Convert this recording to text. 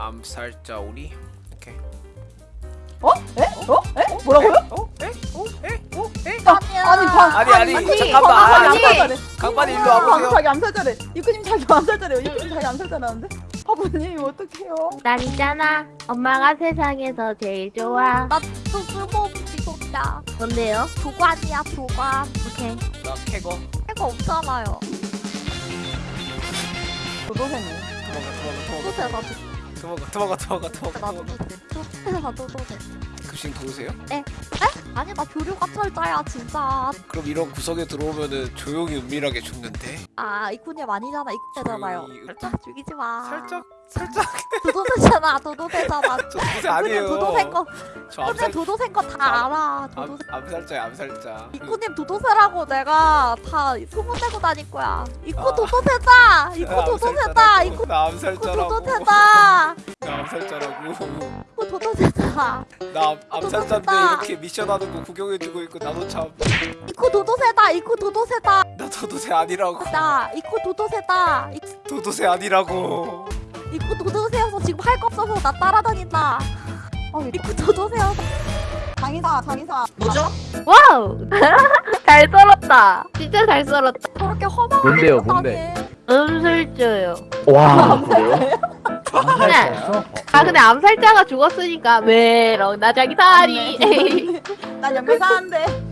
암살자 오리. 오케이. 어? 에? 어? 에? 뭐라고요? 어? 에? 어? 에? 어? 에? 아니 방 아니, 아니, 아니, 잠깐만. 아니, 암살자래. 강반이 일로 방 와보세요. 자기 암살자래. 이쿠님 자기 암살자래요. 이쿠님 자기 암살자라는데? 바보님 어떡해요? 난 있잖아. 엄마가 세상에서 제일 좋아. 나또 쓸모없지 진짜 뭔데요? 도관이야 도관 오케이. 나 캐거. 해가 없잖아요 도도새네. 도망가 도망가 도 망가. 도도새 나 도망가 도망가 도망가 나 도망가. 도도새 도도새 나 도도새 급식 도우세요? 아니 나 교류가 철자야 진짜 그럼 이런 구석에 들어오면은 조용히 은밀하게 죽는데. 아 이쿠님 아니잖아 이쿠잖아요 조용히 살짝 죽이지 마 살짝 살짝 도도 새잖아 도도새잖아 저 아니에요. 도도새인 거저 이쿠님 암살 도도새인 거다 알아 암, 도도새 암살자야 암살자. 이쿠님 도도새라고 내가 다 소문내고 다닐 거야 이쿠 아. 도도새다 이쿠 나 도도새다 암살자라고. 도도새다 나 암살자라고. 이쿠 도도새다 나 암- 암살자인데. 이렇게 미션하는 거 구경해주고 있고 나도 참. 이쿠 도도새다 이쿠 도도새다 나 도도새 아니라고. 나 이쿠 도도새다 이- 도도새 아니라고. 이쿠 도도새여서 지금 할 거 없어서 나 따라다닌다 어, 이쿠 도도새여서 장의사 장의사. 뭐죠? wow. 잘 썰었다. 진짜 잘 썰었다. 저렇게 험한 뭔데요, 걸 뭔데? 음술줘요. 와 그래요? 암살자였어? 아 근데 암살자가 죽었으니까 메롱 나자기 다리. 난 연결사한데.